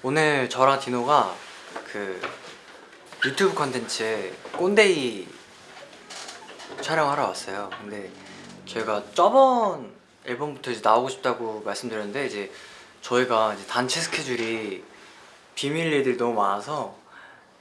오늘 저랑 디노가 그 유튜브 컨텐츠에 꼰데이 촬영하러 왔어요. 근데 저희가 저번 앨범부터 이제 나오고 싶다고 말씀드렸는데 이제 저희가 이제 단체 스케줄이 비밀 일들이 너무 많아서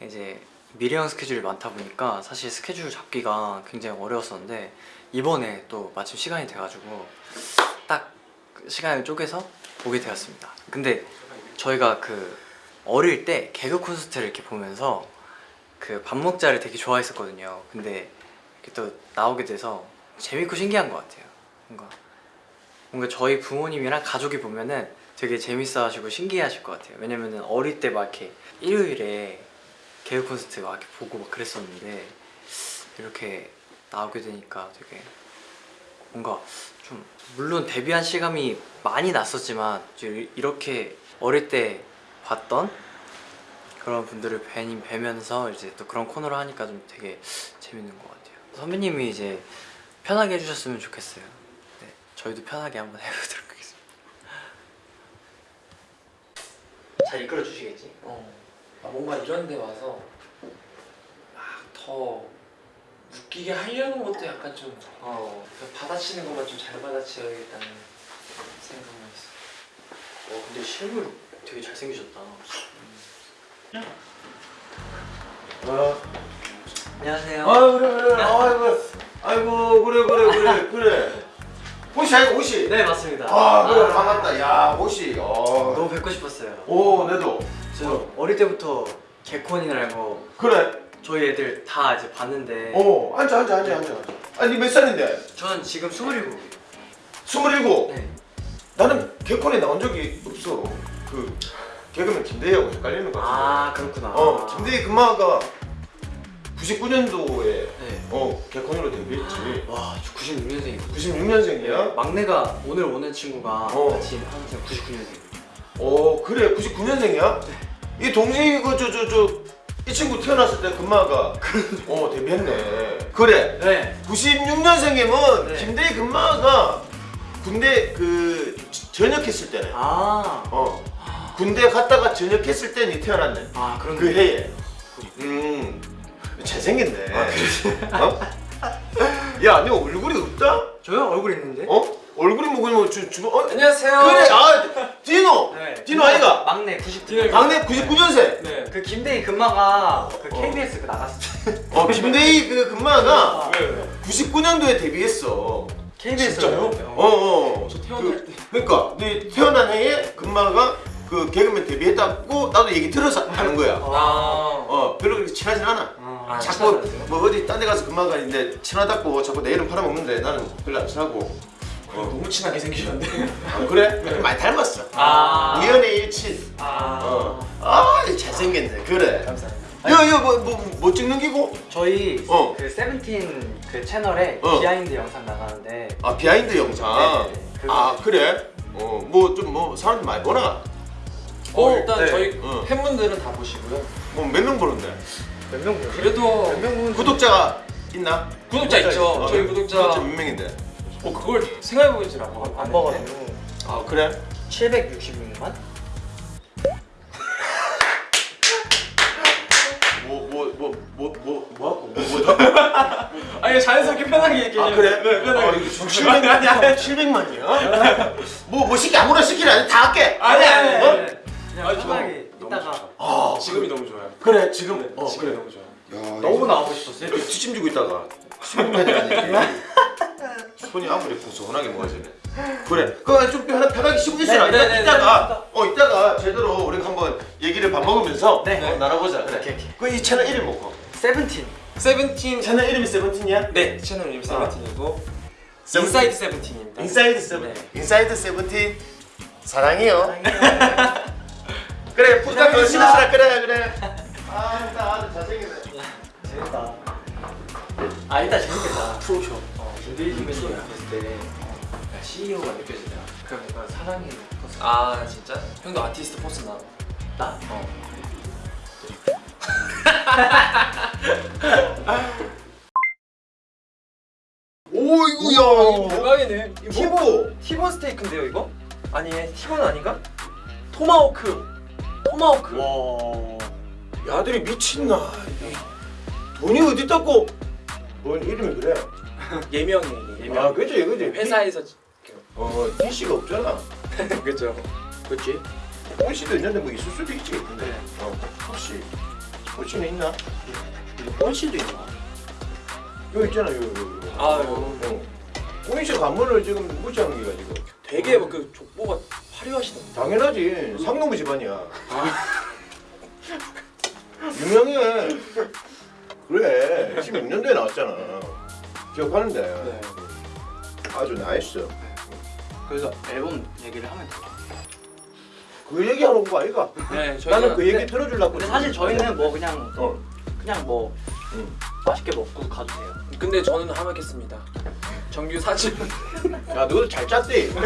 이제 미래형 스케줄이 많다 보니까 사실 스케줄 잡기가 굉장히 어려웠었는데 이번에 또 마침 시간이 돼가지고 딱 시간을 쪼개서 보게 되었습니다. 근데 저희가 그 어릴 때 개그 콘서트를 이렇게 보면서 그 밥 먹자를 되게 좋아했었거든요. 근데 이렇게 또 나오게 돼서 재밌고 신기한 것 같아요. 뭔가 뭔가 저희 부모님이랑 가족이 보면은 되게 재밌어 하시고 신기해 하실 것 같아요. 왜냐면은 어릴 때 막 이렇게 일요일에 개그 콘서트 막 이렇게 보고 막 그랬었는데 이렇게 나오게 되니까 되게 뭔가 좀 물론 데뷔한 실감이 많이 났었지만 이렇게 어릴 때 봤던 그런 분들을 뵈니 뵈면서 이제 또 그런 코너를 하니까 좀 되게 재밌는 것 같아요. 선배님이 이제 편하게 해주셨으면 좋겠어요. 네, 저희도 편하게 한번 해보도록 하겠습니다. 잘 이끌어 주시겠지? 어. 아, 뭔가 이런 데 와서 막 더 웃기게 하려는 것도 약간 좀 어, 받아치는 것만 좀 잘 받아치어야겠다는 생각만 있어. 어 근데 실물 되게 잘생기셨다. 안녕하세요. 아 그래 그래 아이고 아이고 그래 그래 그래 그래 호시 아이고 호시 네 맞습니다. 아 그래 반갑다 야 호시 어. 너무 뵙고 싶었어요. 오 내도 저 어릴 때부터 개콘이나 뭐 그래 저희 애들 다 이제 봤는데 오 앉아 앉아 앉아 앉아 아니 몇 살인데 저는 지금 27이에요. 스물일곱 네. 나는 개콘에 나온 적이 없어 그 개그맨 김대희하고 헷갈리는 거 같은데 아 그렇구나. 어 김대희 금마가 99년도에 네. 어 개콘으로 데뷔했지 와, 저 96년생이거든요. 96년생이야? 막내가 오늘 오는 친구가 어. 같이 하는 친구 99년생. 어 그래 99년생이야? 이 동생이 그 저 저 저 이 친구 태어났을 때 금마가 어 데뷔했네 그래 네. 96년생이면 네. 김대희 금마가 군대 그 전역했을 때네 아, 어 군대 갔다가 전역했을 때니 태어났네 아 그런 그 해에 음 잘생겼네 아, 그래? 어? 야, 네 얼굴이 없다? 저요 얼굴 있는데? 어? 얼굴이 뭐 그냥 주, 주, 어? 안녕하세요. 그래, 아, 디노! 네. 디노 아이가? 막내 99. 디노 막내 99년생! 네. 그 김대희 금마가 그 어. KBS 그 나갔을 때. 어, 김대희 그 금마가 왜 왜? 99년도에 데뷔했어. KBS. 진짜요? 어, 어. 저 태어날 때. 그러니까, 네 태어난 해에 금마가 그 개그맨 데뷔했다고 나도 얘기 들어서 하는 거야. 아. 어, 별로 그렇게 친하진 않아. 아, 자꾸? 뭐 어디 딴 데 가서 금마가 있는데 친하다고 자꾸 내 이름 팔아먹는데 나는 별로 안 친하고. 어. 너무 친하게 생기셨는데. 아, 그래? 많이 닮았어. 아. 우연의 일치. 아. 어. 아, 잘생겼네. 그래. 감사합니다. 야, 야, 뭐, 뭐, 뭐 찍는 기고? 저희 어. 그 세븐틴 그 채널에 어. behind 영상 나가는데 아, behind 영상. 네, 네, 네. 아, 그래? 어, 뭐, 좀, 뭐, 사람들 많이 보나? 어, 일단 네. 저희 어. 팬분들은 다 보시고요. 뭐, 몇 명 보는데? 몇 명 보세요? 그래도 몇명 보는 구독자가 있나? 구독자 있죠. 어, 저희 구독자. 구독자 몇 명인데? 어 그걸 생각해보질 않고 안 봤는데. 봐가지고 아, 그래? 766만? 아니 자연스럽게 편하게 얘기해. 아, 그래? 네, 편하게. 아, 이거 700, 아니, 아니, 700만이야? 뭐, 뭐 시키, 아무나 시키라 아니, 다 할게. 아니 아니 어? 아니. 그냥 아니, 편하게 이따가. 아, 지금이 너무 좋아요. 그래, 지금. 네, 어, 지금이 그래. 너무 좋아요. 야, 너무 나오고 싶었어요. 이렇게 뒷짐지고 있다가 손이 손이 아무리 부서하게 모아지네 그래 그거 좀 편하, 편하게 쉬고 있어라 네, 이따, 네, 네, 이따가 어 이따가 제대로 우리가 한번 얘기를 밥 먹으면서 네. 어, 나눠보자 그래 오케이, 오케이. 그이 채널 이름 뭐고? 세븐틴 세븐틴. 채널 이름이 세븐틴이야? 네 채널 이름 세븐틴이고. 세븐틴. 인사이드 세븐틴입니다. 인사이드 세븐 네. 인사이드 세븐틴. 사랑해요. 그래 부탁 하라. 그래 그래. 아나 아주 잘생겼네. 재밌다. 아 일단 재밌겠다. 프로쇼. 어, 김대희 선배님 봤을 때 어, CEO가 느껴지더라 그 뭔가 사랑이 컸어 아 진짜? 형도 아티스트 force 나. 나? 어 오이구야 이거 대박이네. 티보 티본 스테이크인데요 이거? 아니 티본 아닌가? 토마호크. 토마호크. 와 야들이 미친나 돈이 어디 있다고 뭔 이름이 그래 예명이에요. 예명. 아 그지 그지 회사에서 어 DC가 없잖아 그죠. 그치 폰씨도 있는데 뭐 있을 수도 있지 근데 어 혹시 폰씨는 있나 본실도 있나? 여기 있잖아 여기 여기 여기. 아, 여기. 어. 폰씨 가문을 지금 무시하는 게 가지고 되게 뭐그 족보가 화려하시던데. 당연하지 상놈의 집안이야 유명해 그래 16년도에 나왔잖아 기억하는데 네. 아주 nice 그래서 앨범 얘기를 하면 돼요. 그 얘기하러 온 거 아이가? 네, 저희가 나는 그 얘기 들어주려고 근데 사실 저희는 뭐 그냥 어. 그냥 뭐 응. 맛있게 먹고 가도 돼요. 근데 저는 함하겠습니다. 정규 사집. 야 너도 잘 짰대 컷.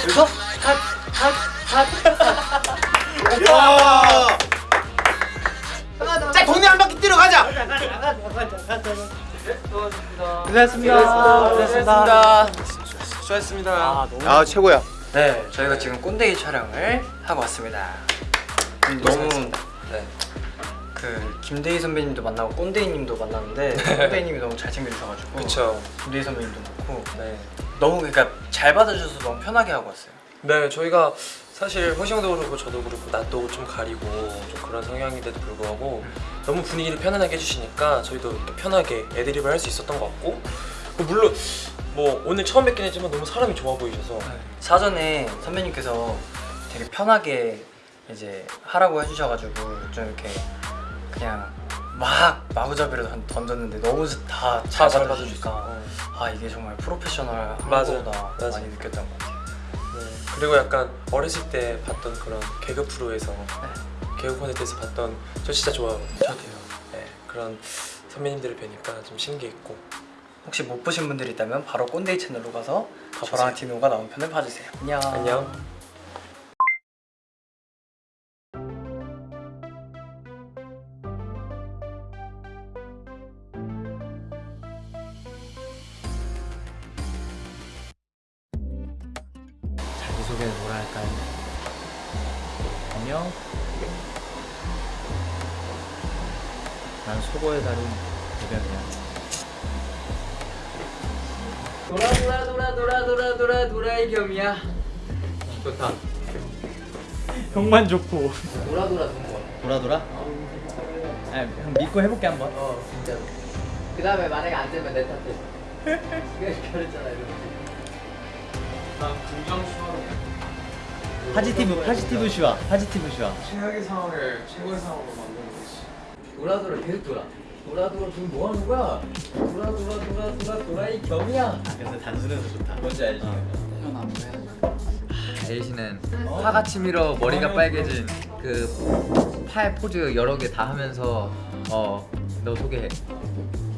그래서 컷컷컷 야! 자 동네 한 바퀴 뛰러 가자 고생했습니다. 고생했습니다. 수고하셨습니다. 아 너무 아 최고야 네, 저희가 지금 꼰대이 촬영을 하고 왔습니다. 음, 너무 네. 그 김대희 선배님도 만나고 꼰대이님도 만났는데 꼰대이님이 너무 잘 챙겨주셔가지고 그쵸. 김대희 선배님도 그렇고 네. 너무 그러니까 잘 받아주셔서 너무 편하게 하고 왔어요. 네, 저희가 사실 호시형도 그렇고 저도 그렇고 낯도 좀 가리고 좀 그런 성향인데도 불구하고 너무 분위기를 편안하게 해주시니까 저희도 편하게 애드립을 할 수 있었던 것 같고 뭐 물론 뭐 오늘 처음 뵙긴 했지만 너무 사람이 좋아 보이셔서 사전에 선배님께서 되게 편하게 이제 하라고 해주셔가지고 좀 이렇게 그냥 막 마구잡이로 던- 던졌는데 너무 다잘 잘 받아주니까 받아주셨어. 아 이게 정말 프로페셔널한 맞아요. 거다 맞아요. 많이 느꼈던 것 같아요. 네. 그리고 약간 어렸을 때 봤던 그런 개그 프로에서 개그 콘서트에서 봤던 저 진짜 좋아하거든요. 저도요. 네, 그런 선배님들을 뵈니까 좀 신기했고 혹시 못 보신 분들이 있다면 바로 꼰대이 채널로 가서 가보세요. 저랑 디노가 나온 편을 봐주세요. 안녕. 안녕. 자기소개는 뭐라 할까요? 안녕 난 속어의 달인 대변이야 돌아 돌아 돌아 돌아 돌아 돌아 돌아의 겸이야. 좋다. 형만 좋고. 돌아 돌아 동거. 돌아 돌아? 아, 형 믿고 해볼게 한번. 어 진짜로. 그 다음에 만약에 안 되면 내 탓해. 네가 그랬잖아 이러면서 파지티브 파지티브 슈아. 파지티브 슈아 최악의 상황을 최고의 상황으로 만드는 거지. 돌아 돌아 계속 돌아 돌아 돌아 지금 뭐 하는 거야? 돌아 돌아 돌아 돌아 돌아의 겸이야. 근데 단순해서 좋다. 뭔지 알지? 에이시는 파같이 밀어 머리가 빨개진 그 팔 포즈 여러 개 다 하면서 어 너 소개해.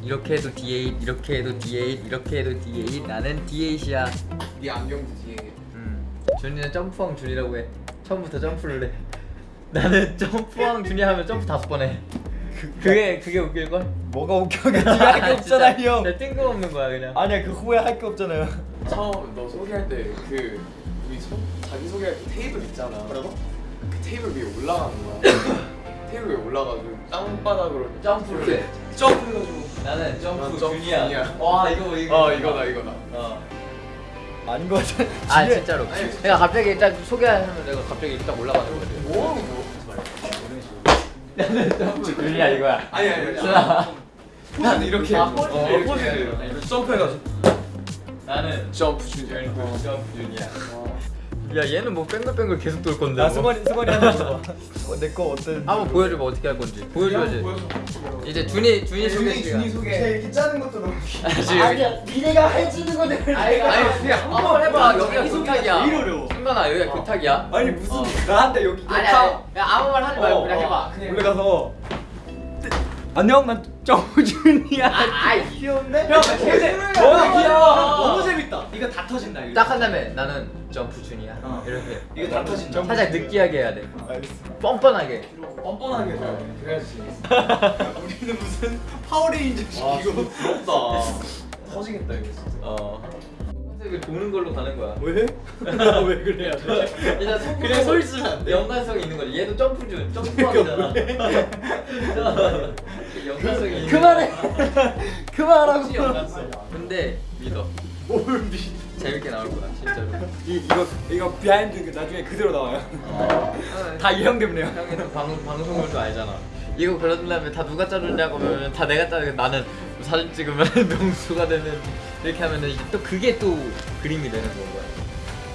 이렇게 해도 D8 이렇게 해도 D8 이렇게 해도 D8 나는 D8이야. 네 안경도 뒤에. 음 준이는 점프왕 준이라고 해. 처음부터 점프를 해. 나는 점프왕 준이 하면 점프 다섯 번해 그게 그게 웃길걸? 뭐가 웃겨 그게 할게 없잖아 진짜, 형 진짜 뜬금없는 거야 그냥 아니야 그 후에 할게 없잖아요 처음 너 소개할 때그 우리 소, 자기 소개할 때 테이블 있잖아. 뭐라고? 그 테이블 위에 올라가는 거야. 테이블 위에 올라가지고 땅바닥으로 점프를 해 점프해가지고 나는 점프 준이야. 와 이거 이거 어 이거다 이거다. 어. 아닌 거 같아 아 진짜로 내가 갑자기 딱 소개하면 내가 갑자기 딱 올라가는 거지 뭐 준이야 이거야 아니 아니 아니. 포즈는 이렇게. 아, 어, 포즈. 어, 포즈를 점프해가지고 나는 점프 준이야. 점프 준이야 야 얘는 뭐 뺑글뺑글 계속 돌 건데 나 뭐. 승관이 승관이 하나 줘봐 내거 어떤 한번 보여줘봐 어떻게 할 건지. 보여줘야지. 이제 준이 준이 소개 시간 소개. 이렇게 짜는 것도 너무 아니야 니네가 해주는 거들 아니 아니 한번 해봐. 여기가 교탁이야. 제일 어려워. 승관아 여기가 교탁이야. 아니 무슨 나한테 여기 아니 아니 그냥 아무 말 하지 말고 어, 그냥 어. 해봐. 올라가서. 안녕 난 정우준이야 아, 아이 귀여운데? 형, 근데 너무 귀여워 너무 재밌다 이거 다 터진다 이거 딱한 다음에 나는 점프 준이야 어. 이렇게 이거 다 터진다 살짝 느끼하게 해야 돼 알겠어 뻔뻔하게 뻔뻔하게 돼. 그래야지. 우리는 무슨 파워레인저식 이거 부럽다. 터지겠다 이거 진짜. 어 컨셉을 도는 걸로 가는 거야 왜? 왜 그래요? 일단 손 그냥 서 있으면 안 돼. 연관성이 있는 거지 얘도 점프 준 점프하잖아 연관성이 있는 그만해. 연관성 근데 믿어 뭘 믿? 재밌게 나올 거야 진짜로 이 이거 이거 비하인드 나중에 그대로 나와요. 다이형 때문에요. 형이 또 방, 방송을 또 알잖아 이거 다음에 다 누가 짜줬냐고 하면 다 내가 짜는 나는 사진 찍으면 명수가 되는 이렇게 하면은 이게 또 그게 또 그림이 되는 건 거야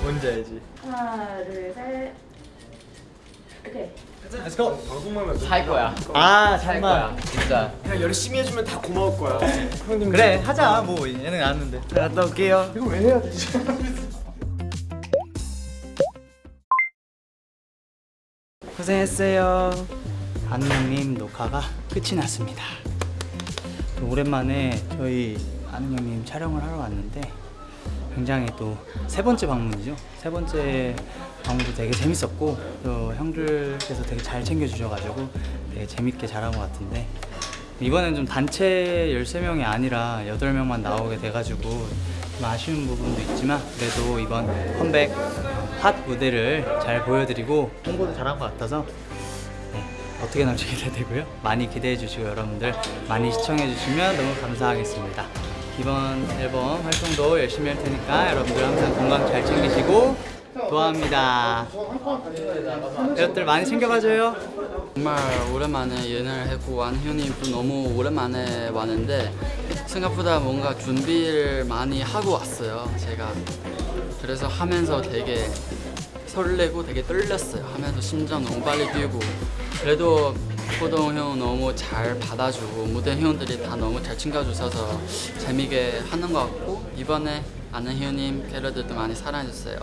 뭔지 알지? 하나, 둘, 셋. 오케이. Let's go. 살 거야 아살 잠만. 거야 진짜 그냥 열심히 해주면 다 고마울 거야. 그래 하자 뭐 얘는 아는데. 갔다 올게요. 이거 왜 해야 되지? 고생했어요. 형님 녹화가 끝이 났습니다. 또 오랜만에 저희 아는 형님 촬영을 하러 왔는데 굉장히 또 세 번째 방문이죠. 세 번째 방문도 되게 재밌었고 또 형들께서 되게 잘 챙겨주셔가지고 되게 재밌게 잘한 것 같은데 이번엔 좀 단체 13명이 아니라 8명만 나오게 돼가지고 좀 아쉬운 부분도 있지만 그래도 이번 컴백 핫 무대를 잘 보여드리고 홍보도 잘한 것 같아서 네, 어떻게 나올지 기대되고요. 많이 기대해 주시고 여러분들 많이 시청해 주시면 너무 감사하겠습니다. 이번 앨범 활동도 열심히 할 테니까 여러분들 항상 건강 잘 챙기시고 도와합니다. 여러분들 많이 챙겨봐줘요. 정말 오랜만에 연애를 했고 안희원님도 너무 오랜만에 왔는데 생각보다 뭔가 준비를 많이 하고 왔어요 제가 그래서 하면서 되게 설레고 되게 떨렸어요 하면서 심장 너무 빨리 뛰고 그래도 호동 형 너무 잘 받아주고 무대 회원들이 다 너무 잘 챙겨주셔서 재미있게 하는 것 같고 이번에 아는 희원님 캐럿들도 많이 사랑해주세요